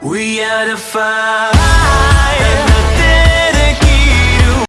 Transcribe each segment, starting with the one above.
We had a fight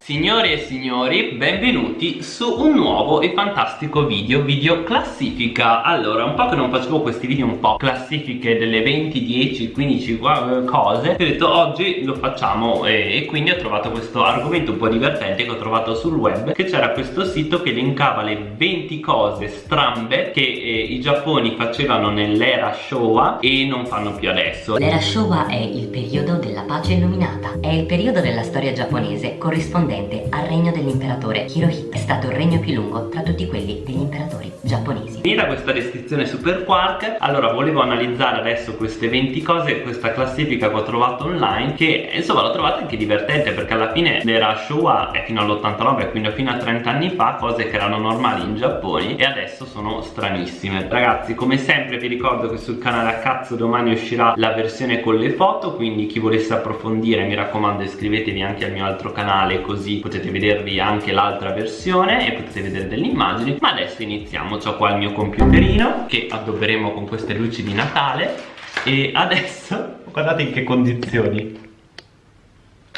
Signore e signori, benvenuti su un nuovo e fantastico video, video classifica. Allora, un po' che non facevo questi video un po' classifiche delle 20, 10, 15 cose Ho detto oggi lo facciamo e, e quindi ho trovato questo argomento un po' divertente che ho trovato sul web Che c'era questo sito che linkava le 20 cose strambe che eh, i giapponi facevano nell'era Showa e non fanno più adesso. L'era Showa è il periodo della pace illuminata È il periodo della storia giapponese corrispondente corrispondente al regno dell'imperatore Hirohito. È stato il regno più lungo tra tutti quelli degli imperatori giapponesi. Finita questa descrizione super quark, allora volevo analizzare adesso queste 20 cose, questa classifica che ho trovato online, che insomma l'ho trovata anche divertente perché alla fine l'era Showa è fino all'89, quindi fino a 30 anni fa, cose che erano normali in Giappone e adesso sono stranissime. Ragazzi, come sempre vi ricordo che sul canale a cazzo domani uscirà la versione con le foto, quindi chi volesse approfondire mi raccomando iscrivetevi anche al mio altro canale così così potete vedervi anche l'altra versione e potete vedere delle immagini ma adesso iniziamo. Ho qua il mio computerino che addobberemo con queste luci di Natale e adesso guardate in che condizioni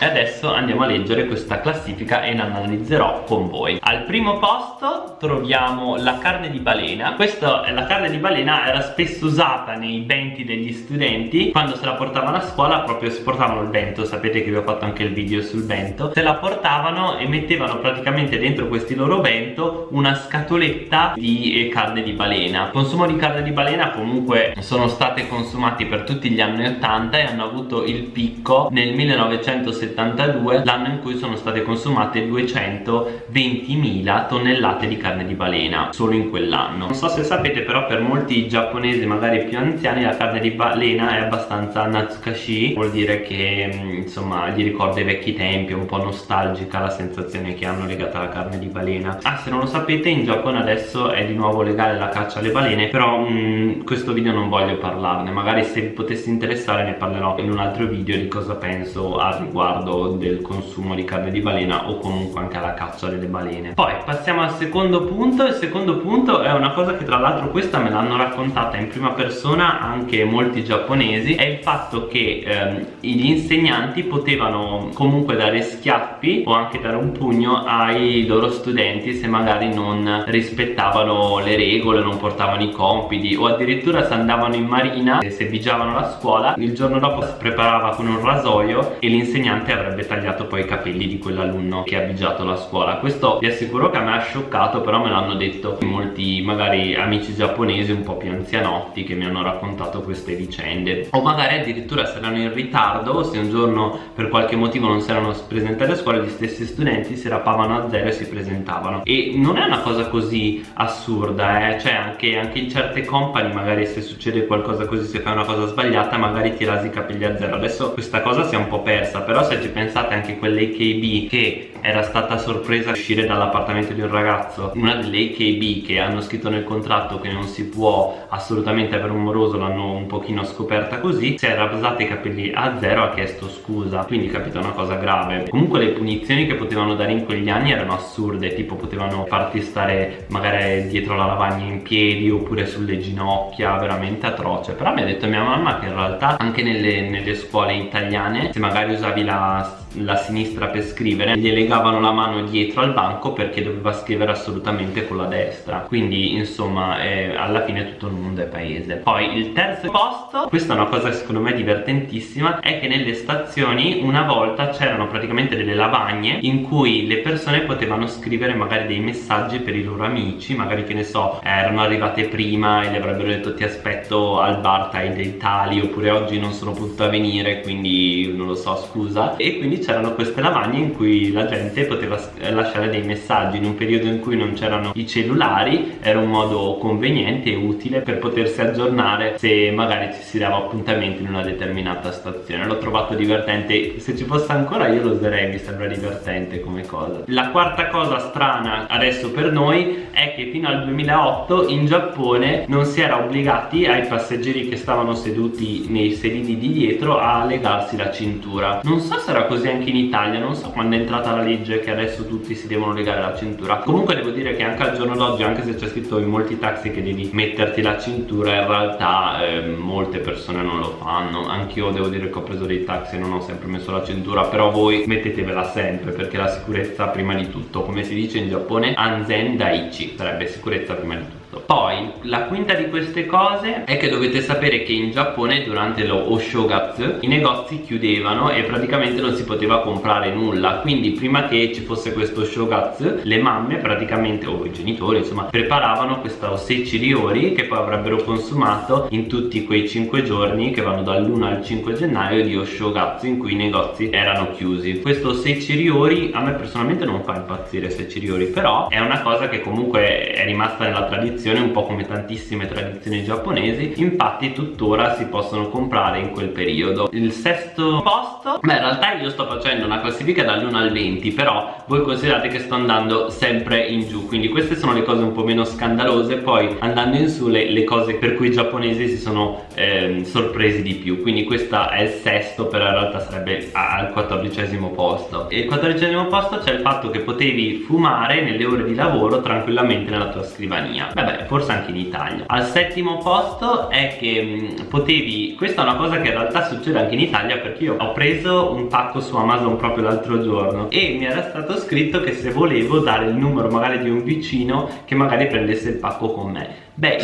e adesso andiamo a leggere questa classifica e la analizzerò con voi. Al primo posto troviamo la carne di balena. Questa, la carne di balena era spesso usata nei benti degli studenti. Quando se la portavano a scuola proprio si portavano il bento Sapete che vi ho fatto anche il video sul bento Se la portavano e mettevano praticamente dentro questi loro bento Una scatoletta di eh, carne di balena. Il consumo di carne di balena comunque sono state consumati per tutti gli anni 80 E hanno avuto il picco nel 1970 1972 l'anno in cui sono state consumate 220.000 tonnellate di carne di balena solo in quell'anno. Non so se sapete però per molti giapponesi magari più anziani la carne di balena è abbastanza natsukashi vuol dire che mm, insomma gli ricorda i vecchi tempi è un po' nostalgica la sensazione che hanno legata alla carne di balena. Ah se non lo sapete in Giappone adesso è di nuovo legale la caccia alle balene però mh, mm, questo video non voglio parlarne. Magari se vi potesse interessare ne parlerò in un altro video di cosa penso al riguardo riguardo del consumo di carne di balena o comunque anche alla caccia delle balene. Poi passiamo al secondo punto. Il secondo punto è una cosa che tra l'altro questa me l'hanno raccontata in prima persona anche molti giapponesi è il fatto che ehm, gli insegnanti potevano comunque dare schiaffi o anche dare un pugno ai loro studenti se magari non rispettavano le regole non portavano i compiti o addirittura se andavano in marina se vigiavano la scuola il giorno dopo si preparava con un rasoio e l'insegnante l'insegnante avrebbe tagliato poi i capelli di quell'alunno che ha avvigiato la scuola. Questo vi assicuro che a me ha scioccato però me l'hanno detto molti magari amici giapponesi un po' più anzianotti che mi hanno raccontato queste vicende. O magari addirittura se erano in ritardo o se un giorno per qualche motivo non si erano presentati a scuola gli stessi studenti si rappavano a zero e si presentavano. E non è una cosa così assurda eh? cioè anche, anche in certe company magari se succede qualcosa così se fai una cosa sbagliata magari ti rasi i capelli a zero. Adesso questa cosa si è un po' persa però se ci pensate anche quell'AKB che era stata sorpresa uscire dall'appartamento di un ragazzo una delle AKB che hanno scritto nel contratto che non si può assolutamente avere un moroso l'hanno un pochino scoperta così si era rasata i capelli a zero ha chiesto scusa quindi capito una cosa grave. Comunque le punizioni che potevano dare in quegli anni erano assurde tipo potevano farti stare magari dietro la lavagna in piedi oppure sulle ginocchia veramente atroce. Però mi ha detto mia mamma che in realtà anche nelle, nelle scuole italiane se magari usavi la la, sinistra per scrivere gli legavano la mano dietro al banco perché doveva scrivere assolutamente con la destra. Quindi insomma eh, alla fine tutto il mondo è paese. Poi il terzo posto questa è una cosa secondo me divertentissima è che nelle stazioni una volta c'erano praticamente delle lavagne in cui le persone potevano scrivere magari dei messaggi per i loro amici magari che ne so erano arrivate prima e le avrebbero detto ti aspetto al bar tai dei tali oppure oggi non sono potuta venire quindi non lo so scusa e quindi c'erano queste lavagne in cui la gente poteva lasciare dei messaggi in un periodo in cui non c'erano i cellulari era un modo conveniente e utile per potersi aggiornare se magari ci si dava appuntamento in una determinata stazione. L'ho trovato divertente. Se ci fosse ancora io lo userei mi sembra divertente come cosa. La quarta cosa strana adesso per noi è che fino al 2008 in Giappone non si era obbligati ai passeggeri che stavano seduti nei sedili di dietro a legarsi la cintura. Non so se era così anche in Italia non so quando è entrata la legge che adesso tutti si devono legare la cintura. Comunque devo dire che anche al giorno d'oggi anche se c'è scritto in molti taxi che devi metterti la cintura in realtà eh, molte persone non lo fanno. Anch'io devo dire che ho preso dei taxi e non ho sempre messo la cintura però voi mettetevela sempre perché la sicurezza prima di tutto. Come si dice in Giappone Anzen Daichi sarebbe sicurezza prima di tutto poi la quinta di queste cose è che dovete sapere che in Giappone durante lo Oshogatsu i negozi chiudevano e praticamente non si poteva comprare nulla. Quindi prima che ci fosse questo Oshogatsu le mamme praticamente o i genitori insomma preparavano questo Sechi Ryori che poi avrebbero consumato in tutti quei 5 giorni che vanno dall'1 al 5 gennaio di Oshogatsu in cui i negozi erano chiusi. Questo Sechi Ryori a me personalmente non fa impazzire Sechi Ryori però è una cosa che comunque è rimasta nella tradizione tradizione un po' come tantissime tradizioni giapponesi infatti tuttora si possono comprare in quel periodo. Il sesto posto beh in realtà io sto facendo una classifica dall'1 al 20 però voi considerate che sto andando sempre in giù quindi queste sono le cose un po' meno scandalose poi andando in su le, le cose per cui i giapponesi si sono eh, sorpresi di più quindi questo è il sesto però in realtà sarebbe al quattordicesimo posto. E il quattordicesimo posto c'è il fatto che potevi fumare nelle ore di lavoro tranquillamente nella tua scrivania. Vabbè vabbè forse anche in Italia. Al settimo posto è che mh, potevi questa è una cosa che in realtà succede anche in Italia perché io ho preso un pacco su Amazon proprio l'altro giorno e mi era stato scritto che se volevo dare il numero magari di un vicino che magari prendesse il pacco con me beh.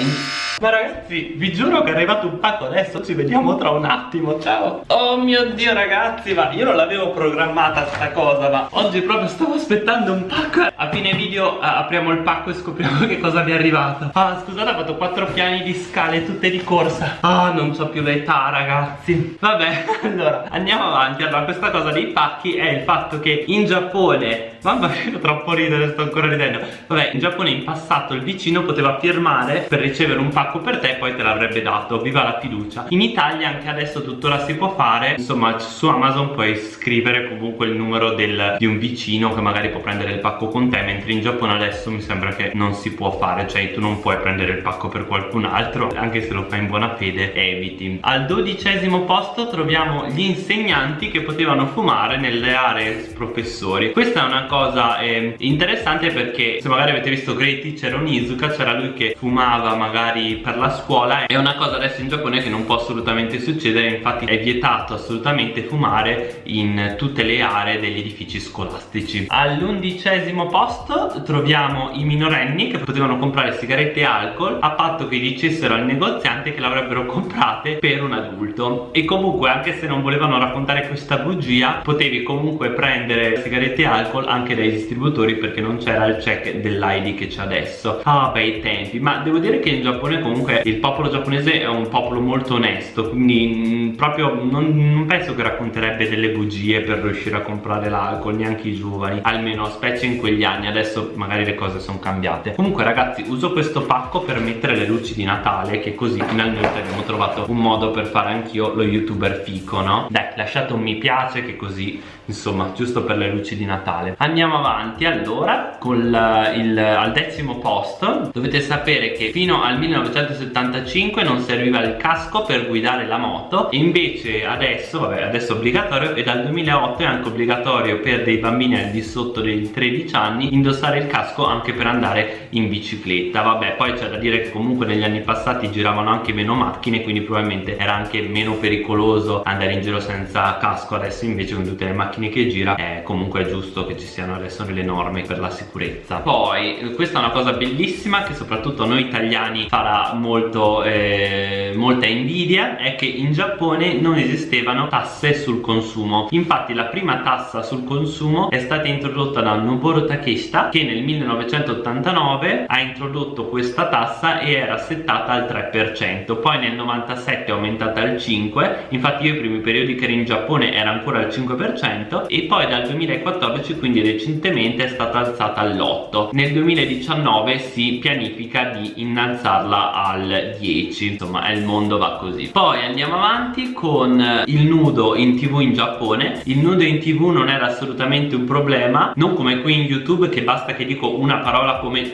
Ma ragazzi, vi giuro che è arrivato un pacco adesso, ci vediamo tra un attimo, ciao. Oh mio dio ragazzi, ma io non l'avevo programmata sta cosa, ma oggi proprio stavo aspettando un pacco A fine video uh, apriamo il pacco e scopriamo che cosa vi è arrivato. Ah, scusate, ho fatto quattro piani di scale, tutte di corsa. Ah, non so più l'età ragazzi. Vabbè, allora, andiamo avanti. Allora, questa cosa dei pacchi è il fatto che in Giappone Mamma mia, troppo ridere, sto ancora ridendo. Vabbè, in Giappone in passato il vicino poteva firmare per ricevere un pacco per te e poi te l'avrebbe dato. Viva la fiducia. In Italia anche adesso tuttora si può fare. Insomma su Amazon puoi scrivere comunque il numero del, di un vicino che magari può prendere il pacco con te mentre in Giappone adesso mi sembra che non si può fare cioè tu non puoi prendere il pacco per qualcun altro anche se lo fai in buona fede eviti. Al dodicesimo posto troviamo gli insegnanti che potevano fumare nelle aree professori. Questa è una cosa eh, interessante perché se magari avete visto Great Teacher Onizuka c'era lui che fumava fumava magari per la scuola è una cosa adesso in Giappone che non può assolutamente succedere infatti è vietato assolutamente fumare in tutte le aree degli edifici scolastici. All'undicesimo posto troviamo i minorenni che potevano comprare sigarette e alcol a patto che dicessero al negoziante che l'avrebbero comprate per un adulto. E comunque anche se non volevano raccontare questa bugia potevi comunque prendere sigarette e alcol anche dai distributori perché non c'era il check dell'ID che c'è adesso. Ah bei tempi ma devo dire dire che in Giappone comunque il popolo giapponese è un popolo molto onesto quindi mh, mm, proprio non, non, penso che racconterebbe delle bugie per riuscire a comprare l'alcol neanche i giovani almeno specie in quegli anni. Adesso magari le cose sono cambiate. Comunque ragazzi uso questo pacco per mettere le luci di Natale che così finalmente abbiamo trovato un modo per fare anch'io lo youtuber fico no? dai lasciate un mi piace che così insomma giusto per le luci di Natale. Andiamo avanti allora con il, al decimo posto. Dovete sapere che fino al 1975 non serviva il casco per guidare la moto invece adesso, vabbè adesso è obbligatorio e dal 2008 è anche obbligatorio per dei bambini al di sotto dei 13 anni indossare il casco anche per andare in bicicletta. Vabbè poi c'è da dire che comunque negli anni passati giravano anche meno macchine quindi probabilmente era anche meno pericoloso andare in giro senza casco. Adesso invece con tutte le macchine che gira è comunque giusto che ci siano adesso le norme per la sicurezza. Poi questa è una cosa bellissima che soprattutto noi italiani italiani farà molto, eh, molta invidia è che in Giappone non esistevano tasse sul consumo. Infatti la prima tassa sul consumo è stata introdotta da Noboru Takeshita che nel 1989 ha introdotto questa tassa e era settata al 3% poi nel 97 è aumentata al 5% infatti io i primi periodi che ero in Giappone era ancora al 5% e poi dal 2014 quindi recentemente è stata alzata all'8% nel 2019 si pianifica di innalzarla al 10 insomma è il mondo va così. Poi andiamo avanti con il nudo in tv in Giappone. Il nudo in tv non era assolutamente un problema non come qui in youtube che basta che dico una parola come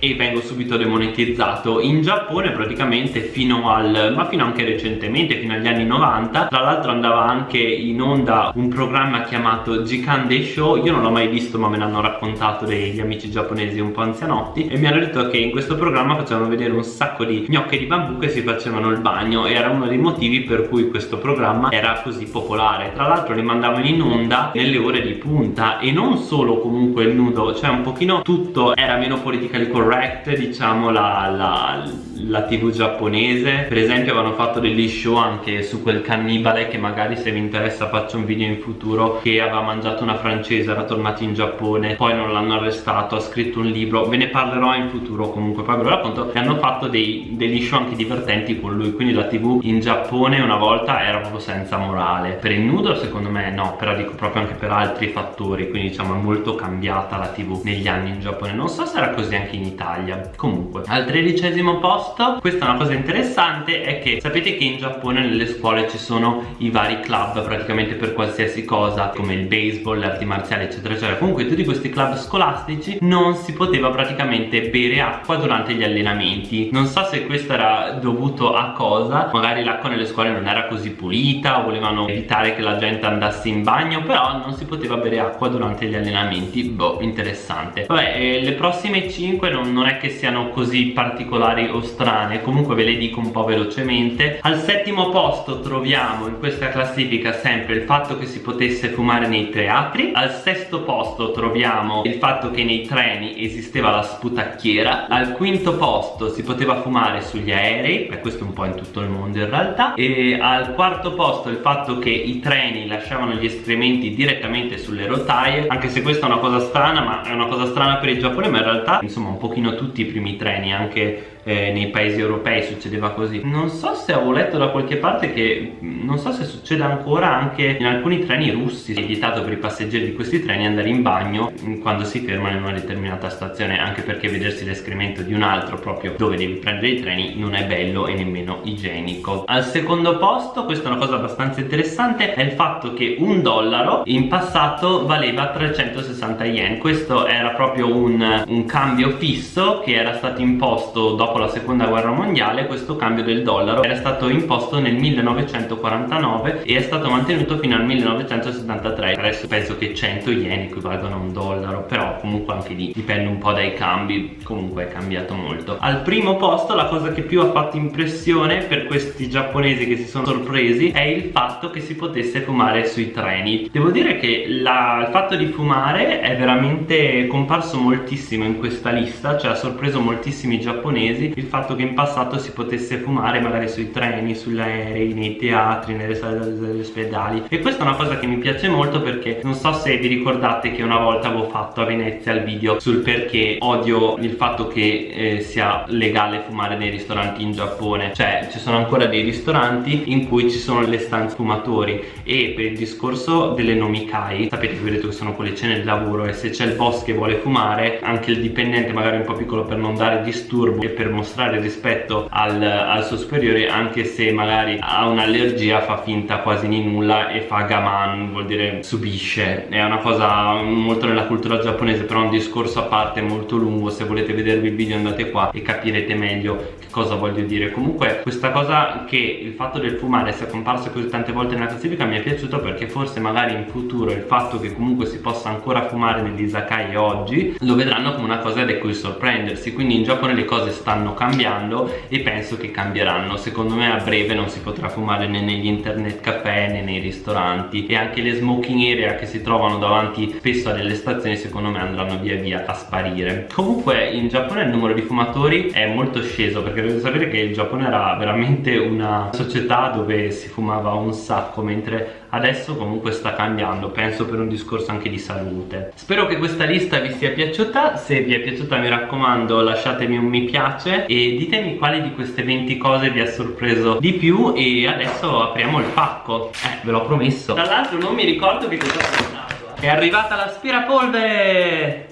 e vengo subito demonetizzato. In Giappone praticamente fino al ma fino anche recentemente fino agli anni 90 tra l'altro andava anche in onda un programma chiamato Jikande Show. Io non l'ho mai visto ma me l'hanno raccontato degli amici giapponesi un po' anzianotti e mi hanno detto che in questo programma facevano vedere un sacco di gnocche di bambù che si facevano il bagno e era uno dei motivi per cui questo programma era così popolare. Tra l'altro li mandavano in onda nelle ore di punta e non solo comunque il nudo cioè un pochino tutto era meno politically correct diciamo la, la, la tv giapponese. Per esempio avevano fatto degli show anche su quel cannibale che magari se vi interessa faccio un video in futuro che aveva mangiato una francese era tornato in Giappone poi non l'hanno arrestato ha scritto un libro. Ve ne parlerò in futuro comunque. Poi ve lo racconto e hanno fatto dei, degli show anche divertenti con lui. Quindi la tv in Giappone una volta era proprio senza morale. Per il nudo secondo me no. Però dico proprio anche per altri fattori. Quindi diciamo è molto cambiata la tv negli anni in Giappone. Non so se era così anche in Italia. Comunque al tredicesimo posto questa è una cosa interessante è che sapete che in Giappone nelle scuole ci sono i vari club praticamente per qualsiasi cosa come il baseball, le arti marziali eccetera eccetera. Comunque tutti questi club scolastici non si poteva praticamente bere acqua durante gli allenamenti. Non so se questo era dovuto a cosa magari l'acqua nelle scuole non era così pulita volevano evitare che la gente andasse in bagno però non si poteva bere acqua durante gli allenamenti. Boh interessante. Vabbè eh, le prossime 5 non, non è che siano così particolari o strane comunque ve le dico un po' velocemente. Al settimo posto troviamo in questa classifica sempre il fatto che si potesse fumare nei teatri. Al sesto posto troviamo il fatto che nei treni esisteva la sputacchiera. Al quinto posto si poteva fumare sugli aerei e questo un po' in tutto il mondo in realtà. E al quarto posto il fatto che i treni lasciavano gli escrementi direttamente sulle rotaie anche se questa è una cosa strana ma è una cosa strana per il Giappone ma in realtà insomma un pochino tutti i primi treni anche eh, nei paesi europei succedeva così. Non so se avevo letto da qualche parte che non so se succede ancora anche in alcuni treni russi. È vietato per i passeggeri di questi treni andare in bagno quando si fermano in una determinata stazione anche perché vedersi l'escremento di un altro proprio dove devi prendere i treni non è bello e nemmeno igienico. Al secondo posto questa è una cosa abbastanza interessante è il fatto che un dollaro in passato valeva 360 yen. Questo era proprio un, un cambio fisso che era stato imposto dopo la seconda guerra mondiale questo cambio del dollaro era stato imposto nel 1949 e è stato mantenuto fino al 1973 adesso penso che 100 yen equivalgono a un dollaro però comunque anche lì dipende un po' dai cambi comunque è cambiato molto. Al primo posto la cosa che più ha fatto impressione per questi giapponesi che si sono sorpresi è il fatto che si potesse fumare sui treni. Devo dire che la, il fatto di fumare è veramente comparso moltissimo in questa lista cioè ha sorpreso moltissimi giapponesi il fatto che in passato si potesse fumare magari sui treni, sugli aerei, nei teatri, nelle sale degli ospedali. E questa è una cosa che mi piace molto perché non so se vi ricordate che una volta avevo fatto a Venezia il video sul perché odio il fatto che eh, sia legale fumare nei ristoranti in Giappone. Cioè ci sono ancora dei ristoranti in cui ci sono le stanze fumatori e per il discorso delle nomikai sapete che vi ho detto che sono quelle cene di lavoro e se c'è il boss che vuole fumare anche il dipendente magari un po' piccolo per non dare disturbo e per mostrare rispetto al, al suo superiore anche se magari ha un'allergia fa finta quasi di nulla e fa gaman vuol dire subisce. È una cosa molto nella cultura giapponese però un discorso a parte molto lungo. Se volete vedervi il video andate qua e capirete meglio che cosa voglio dire. Comunque questa cosa che il fatto del fumare sia comparso così tante volte nella classifica mi è piaciuto perché forse magari in futuro il fatto che comunque si possa ancora fumare negli izakaya oggi lo vedranno come una cosa di cui sorprendersi. Quindi in Giappone le cose stanno stanno cambiando e penso che cambieranno. Secondo me a breve non si potrà fumare né negli internet caffè né nei ristoranti. E anche le smoking area che si trovano davanti spesso a delle stazioni secondo me andranno via via a sparire. Comunque in Giappone il numero di fumatori è molto sceso perché dovete sapere che il Giappone era veramente una società dove si fumava un sacco mentre adesso comunque sta cambiando. Penso per un discorso anche di salute. Spero che questa lista vi sia piaciuta. Se vi è piaciuta mi raccomando lasciatemi un mi piace e ditemi quali di queste 20 cose vi ha sorpreso di più e adesso apriamo il pacco. Eh ve l'ho promesso. Tra l'altro non mi ricordo che cosa comprato È arrivata l'aspirapolvere.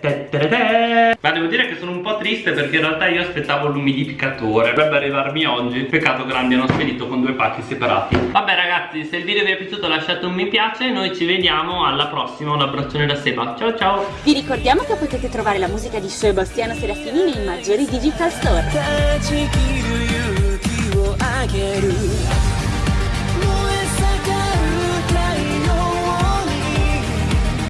Ma devo dire che sono un po' triste perché in realtà io aspettavo l'umidificatore Dovrebbe arrivarmi oggi. Peccato che l'abbiano spedito con due pacchi separati. Vabbè ragazzi se il video vi è piaciuto lasciate un mi piace. Noi ci vediamo alla prossima. Un abbraccione da Seba. Ciao ciao! Vi ricordiamo che potete trovare la musica di Sebastiano Serafini nei maggiori digital store